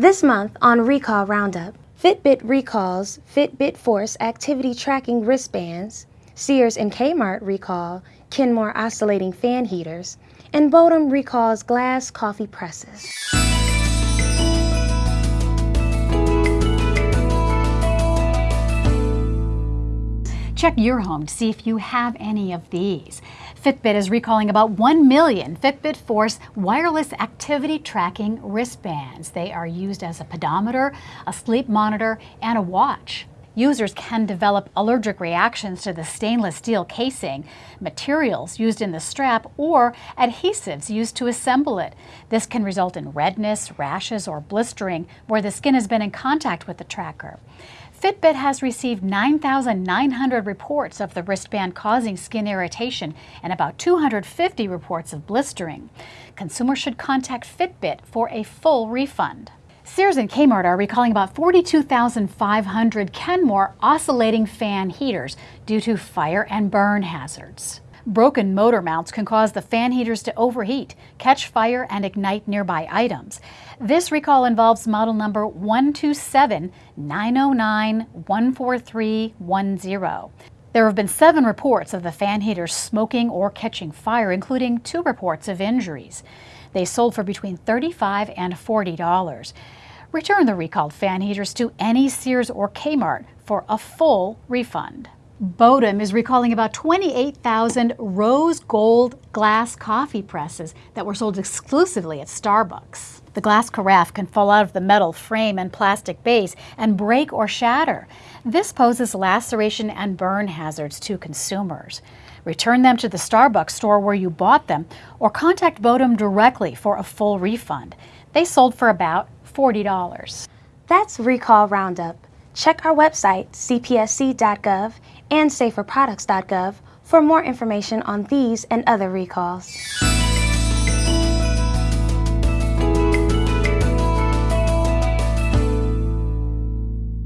This month on Recall Roundup, Fitbit recalls Fitbit Force activity tracking wristbands, Sears and Kmart recall Kenmore oscillating fan heaters, and Bodum recalls glass coffee presses. Check your home to see if you have any of these. Fitbit is recalling about 1 million Fitbit Force wireless activity tracking wristbands. They are used as a pedometer, a sleep monitor, and a watch. Users can develop allergic reactions to the stainless steel casing, materials used in the strap, or adhesives used to assemble it. This can result in redness, rashes, or blistering where the skin has been in contact with the tracker. Fitbit has received 9,900 reports of the wristband causing skin irritation and about 250 reports of blistering. Consumers should contact Fitbit for a full refund. Sears and Kmart are recalling about 42,500 Kenmore oscillating fan heaters due to fire and burn hazards. Broken motor mounts can cause the fan heaters to overheat, catch fire, and ignite nearby items. This recall involves model number 127-909-14310. There have been seven reports of the fan heaters smoking or catching fire, including two reports of injuries. They sold for between 35 and $40. Return the recalled fan heaters to any Sears or Kmart for a full refund. Bodum is recalling about 28,000 rose gold glass coffee presses that were sold exclusively at Starbucks. The glass carafe can fall out of the metal frame and plastic base and break or shatter. This poses laceration and burn hazards to consumers. Return them to the Starbucks store where you bought them or contact Bodum directly for a full refund. They sold for about $40. That's Recall Roundup. Check our website, cpsc.gov and saferproducts.gov for more information on these and other recalls.